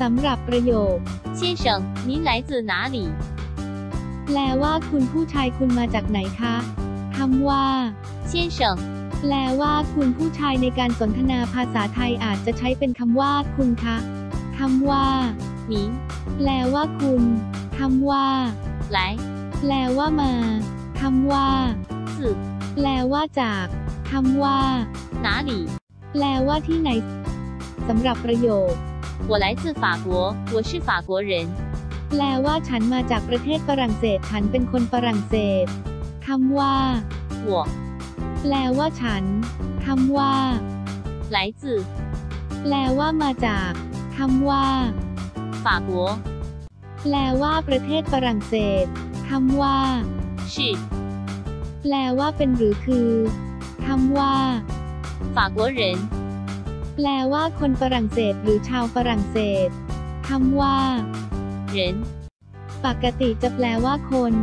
สำหรับประโยค 先生，您来自哪里？ แปลว่าคุณผู้ชายคุณมาจากไหนคะคำว่า 先生， แปลว่าคุณผู้ชายในการสนทนาภาษาไทยอาจจะใช้เป็นคำว่าคุณคะคำว่า 您 แปลว่าคุณคำว่า 来 แปลว่ามาคำว่า 自 แปลว่าจากคำว่า 哪里？ แปลว่าที่ไหนสำหรับประโยค 我来自法国，我是法国人。 แปลว่าฉันมาจากประเทศฝรั่งเศส ฉันเป็นคนฝรั่งเศสคำว่า 我 แปลว่าฉันคำว่า 来自 แปลว่ามาจากคำว่า 法国， แปลว่าประเทศฝรั่งเศสคำว่า 是 แปลว่าเป็นหรือคือคำว่า 法国人。 แปลว่าคนฝรั่งเศสหรือชาวฝรั่งเศสคำว่า人ปกติจะแปลว่าคน